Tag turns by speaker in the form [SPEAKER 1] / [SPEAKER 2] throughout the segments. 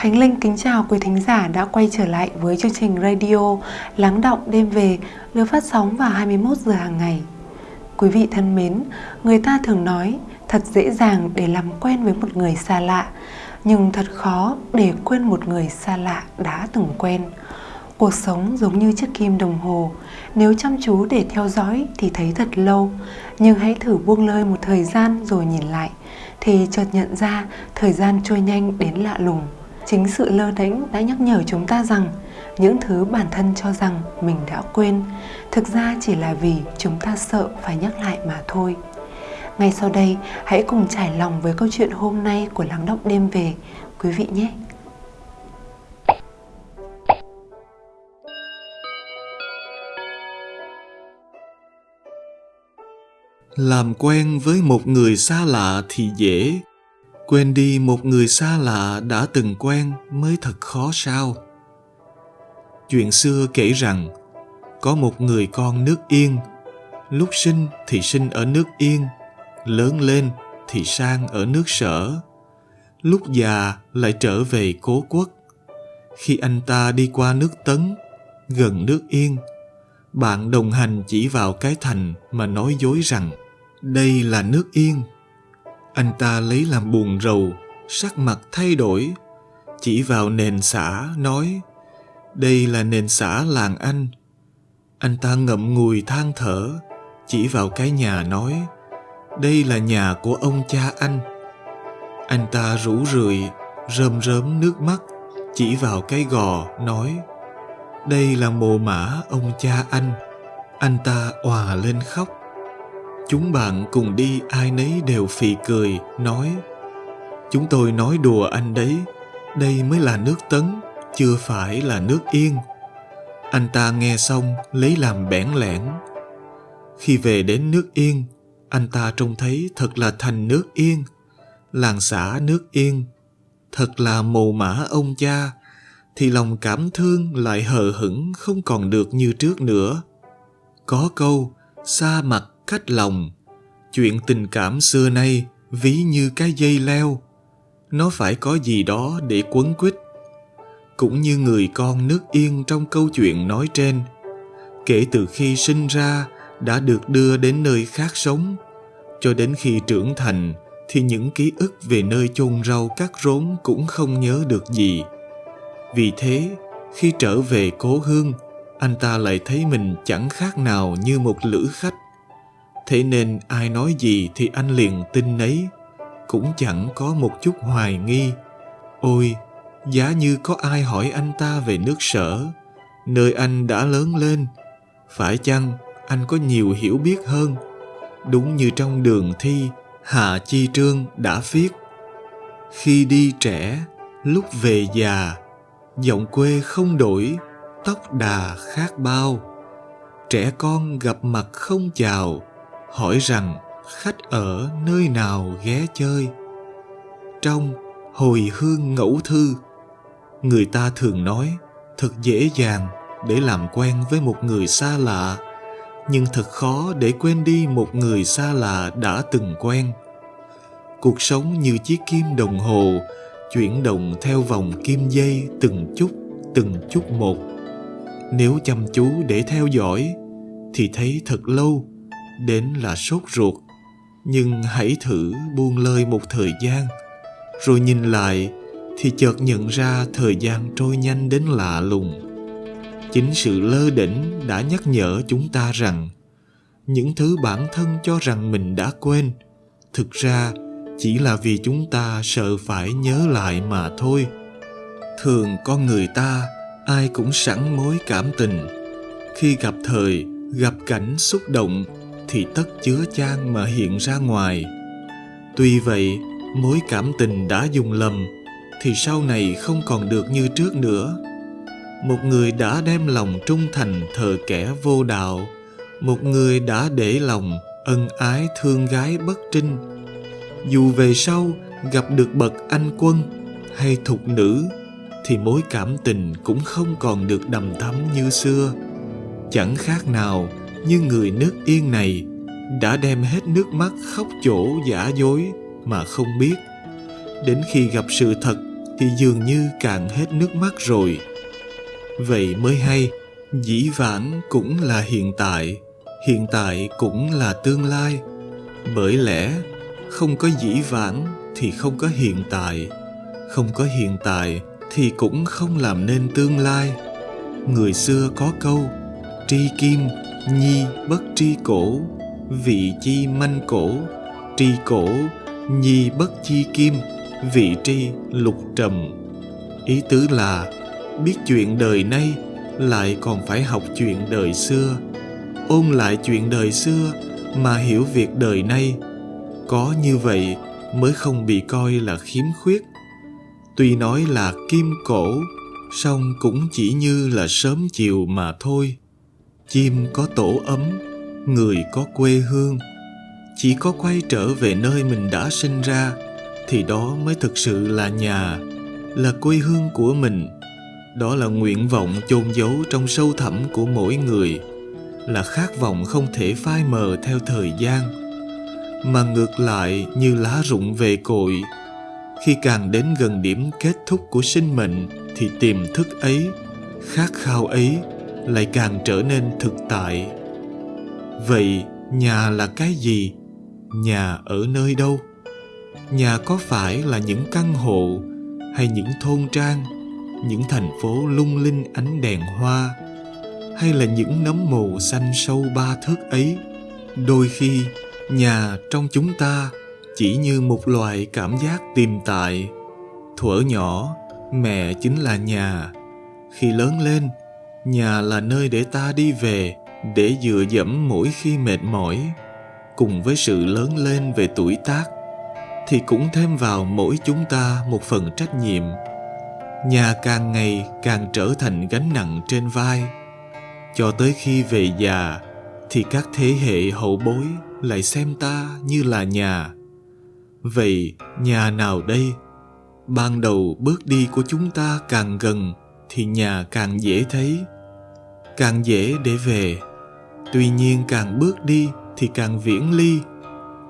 [SPEAKER 1] Khánh Linh kính chào quý thính giả đã quay trở lại với chương trình radio Lắng động đêm về được phát sóng vào 21 giờ hàng ngày. Quý vị thân mến, người ta thường nói thật dễ dàng để làm quen với một người xa lạ, nhưng thật khó để quên một người xa lạ đã từng quen. Cuộc sống giống như chiếc kim đồng hồ, nếu chăm chú để theo dõi thì thấy thật lâu, nhưng hãy thử buông lơi một thời gian rồi nhìn lại thì chợt nhận ra thời gian trôi nhanh đến lạ lùng. Chính sự lơ đễnh đã nhắc nhở chúng ta rằng những thứ bản thân cho rằng mình đã quên thực ra chỉ là vì chúng ta sợ phải nhắc lại mà thôi. Ngay sau đây, hãy cùng trải lòng với câu chuyện hôm nay của Lắng Động Đêm Về, quý vị nhé!
[SPEAKER 2] làm quen với một người xa lạ thì dễ quên đi một người xa lạ đã từng quen mới thật khó sao. Chuyện xưa kể rằng, có một người con nước yên. Lúc sinh thì sinh ở nước yên, lớn lên thì sang ở nước sở. Lúc già lại trở về cố quốc. Khi anh ta đi qua nước tấn, gần nước yên, bạn đồng hành chỉ vào cái thành mà nói dối rằng, đây là nước yên anh ta lấy làm buồn rầu, sắc mặt thay đổi. Chỉ vào nền xã nói, đây là nền xã làng anh. Anh ta ngậm ngùi than thở, chỉ vào cái nhà nói, đây là nhà của ông cha anh. Anh ta rủ rượi, rơm rớm nước mắt, chỉ vào cái gò, nói, đây là mồ mã ông cha anh. Anh ta òa lên khóc chúng bạn cùng đi, ai nấy đều phì cười, nói, chúng tôi nói đùa anh đấy, đây mới là nước tấn, chưa phải là nước yên. Anh ta nghe xong, lấy làm bẽn lẽn. Khi về đến nước yên, anh ta trông thấy thật là thành nước yên, làng xã nước yên. Thật là mồ mã ông cha, thì lòng cảm thương lại hờ hững không còn được như trước nữa. Có câu xa mặt cách lòng. Chuyện tình cảm xưa nay ví như cái dây leo. Nó phải có gì đó để quấn quýt. Cũng như người con nước yên trong câu chuyện nói trên, kể từ khi sinh ra đã được đưa đến nơi khác sống, cho đến khi trưởng thành thì những ký ức về nơi chôn rau cắt rốn cũng không nhớ được gì. Vì thế, khi trở về cố hương, anh ta lại thấy mình chẳng khác nào như một lữ khách thế nên ai nói gì thì anh liền tin nấy. Cũng chẳng có một chút hoài nghi. Ôi, giá như có ai hỏi anh ta về nước sở? Nơi anh đã lớn lên. Phải chăng anh có nhiều hiểu biết hơn? Đúng như trong đường thi hạ chi trương đã viết, khi đi trẻ, lúc về già, giọng quê không đổi, tóc đà khác bao. Trẻ con gặp mặt không chào hỏi rằng khách ở nơi nào ghé chơi? Trong hồi hương ngẫu thư, người ta thường nói thật dễ dàng để làm quen với một người xa lạ, nhưng thật khó để quên đi một người xa lạ đã từng quen. Cuộc sống như chiếc kim đồng hồ, chuyển động theo vòng kim dây từng chút từng chút một. Nếu chăm chú để theo dõi, thì thấy thật lâu đến là sốt ruột. Nhưng hãy thử buông lơi một thời gian, rồi nhìn lại thì chợt nhận ra thời gian trôi nhanh đến lạ lùng. Chính sự lơ đỉnh đã nhắc nhở chúng ta rằng những thứ bản thân cho rằng mình đã quên, thực ra chỉ là vì chúng ta sợ phải nhớ lại mà thôi. Thường con người ta ai cũng sẵn mối cảm tình. Khi gặp thời, gặp cảnh xúc động thì tất chứa chan mà hiện ra ngoài. Tuy vậy, mối cảm tình đã dùng lầm, thì sau này không còn được như trước nữa. Một người đã đem lòng trung thành thờ kẻ vô đạo, một người đã để lòng ân ái thương gái bất trinh. Dù về sau gặp được bậc anh quân hay thục nữ, thì mối cảm tình cũng không còn được đầm thắm như xưa. Chẳng khác nào như người nước yên này đã đem hết nước mắt khóc chỗ giả dối mà không biết đến khi gặp sự thật thì dường như cạn hết nước mắt rồi. Vậy mới hay, dĩ vãng cũng là hiện tại, hiện tại cũng là tương lai. Bởi lẽ không có dĩ vãng thì không có hiện tại, không có hiện tại thì cũng không làm nên tương lai. Người xưa có câu tri kim nhi bất tri cổ, vị chi manh cổ. Tri cổ, nhi bất chi kim, vị tri lục trầm. Ý tứ là, biết chuyện đời nay lại còn phải học chuyện đời xưa. Ôn lại chuyện đời xưa mà hiểu việc đời nay. Có như vậy mới không bị coi là khiếm khuyết. Tuy nói là kim cổ, song cũng chỉ như là sớm chiều mà thôi chim có tổ ấm, người có quê hương. Chỉ có quay trở về nơi mình đã sinh ra, thì đó mới thực sự là nhà, là quê hương của mình. Đó là nguyện vọng chôn giấu trong sâu thẳm của mỗi người, là khát vọng không thể phai mờ theo thời gian. Mà ngược lại như lá rụng về cội, khi càng đến gần điểm kết thúc của sinh mệnh, thì tiềm thức ấy, khát khao ấy lại càng trở nên thực tại. Vậy nhà là cái gì? Nhà ở nơi đâu? Nhà có phải là những căn hộ hay những thôn trang, những thành phố lung linh ánh đèn hoa, hay là những nấm mồ xanh sâu ba thước ấy? Đôi khi, nhà trong chúng ta chỉ như một loại cảm giác tiềm tại. Thuở nhỏ, mẹ chính là nhà. Khi lớn lên nhà là nơi để ta đi về, để dựa dẫm mỗi khi mệt mỏi. Cùng với sự lớn lên về tuổi tác, thì cũng thêm vào mỗi chúng ta một phần trách nhiệm. Nhà càng ngày càng trở thành gánh nặng trên vai. Cho tới khi về già, thì các thế hệ hậu bối lại xem ta như là nhà. Vậy, nhà nào đây? Ban đầu bước đi của chúng ta càng gần thì nhà càng dễ thấy, càng dễ để về. Tuy nhiên càng bước đi thì càng viễn ly,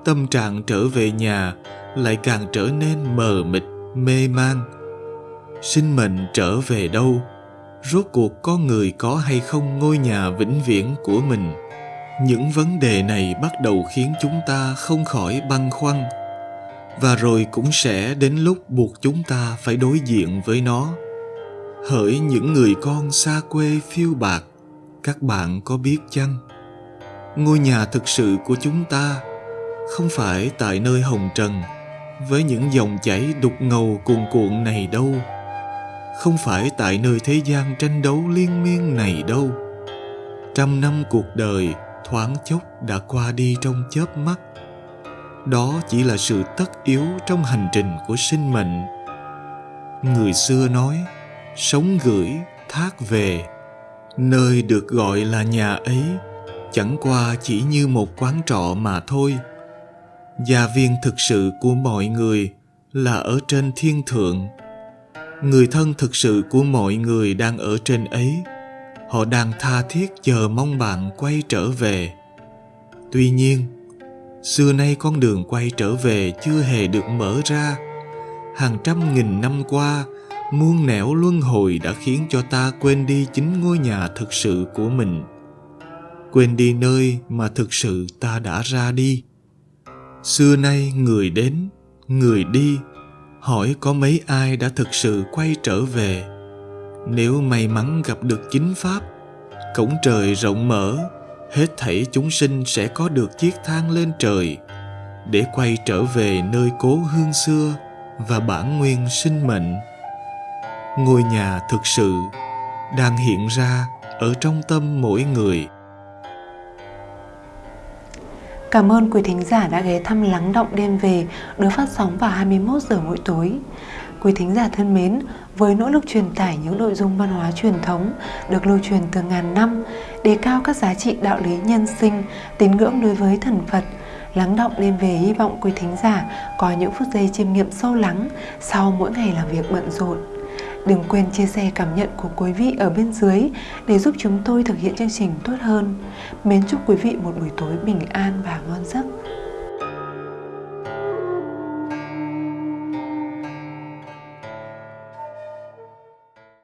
[SPEAKER 2] tâm trạng trở về nhà lại càng trở nên mờ mịt, mê man. Sinh mệnh trở về đâu? Rốt cuộc có người có hay không ngôi nhà vĩnh viễn của mình? Những vấn đề này bắt đầu khiến chúng ta không khỏi băn khoăn. Và rồi cũng sẽ đến lúc buộc chúng ta phải đối diện với nó hỡi những người con xa quê phiêu bạc, các bạn có biết chăng? Ngôi nhà thực sự của chúng ta không phải tại nơi hồng trần, với những dòng chảy đục ngầu cuồn cuộn này đâu. Không phải tại nơi thế gian tranh đấu liên miên này đâu. Trăm năm cuộc đời thoáng chốc đã qua đi trong chớp mắt. Đó chỉ là sự tất yếu trong hành trình của sinh mệnh. Người xưa nói sống gửi thác về, nơi được gọi là nhà ấy, chẳng qua chỉ như một quán trọ mà thôi. Gia viên thực sự của mọi người là ở trên thiên thượng. Người thân thực sự của mọi người đang ở trên ấy. Họ đang tha thiết chờ mong bạn quay trở về. Tuy nhiên, xưa nay con đường quay trở về chưa hề được mở ra. Hàng trăm nghìn năm qua muôn nẻo luân hồi đã khiến cho ta quên đi chính ngôi nhà thực sự của mình. Quên đi nơi mà thực sự ta đã ra đi. Xưa nay người đến, người đi, hỏi có mấy ai đã thực sự quay trở về. Nếu may mắn gặp được chính pháp, cổng trời rộng mở, hết thảy chúng sinh sẽ có được chiếc thang lên trời để quay trở về nơi cố hương xưa và bản nguyên sinh mệnh ngôi nhà thực sự đang hiện ra ở trong tâm mỗi người
[SPEAKER 1] Cảm ơn quý thính giả đã ghé thăm Lắng Động Đêm Về được phát sóng vào 21 giờ mỗi tối. Quý thính giả thân mến, với nỗ lực truyền tải những nội dung văn hóa truyền thống được lưu truyền từ ngàn năm, đề cao các giá trị đạo lý nhân sinh, tín ngưỡng đối với thần Phật, Lắng động đêm về hy vọng quý thính giả có những phút giây chiêm nghiệm sâu lắng sau mỗi ngày làm việc bận rộn. Đừng quên chia sẻ cảm nhận của quý vị ở bên dưới để giúp chúng tôi thực hiện chương trình tốt hơn. Mến chúc quý vị một buổi tối bình an và ngon giấc.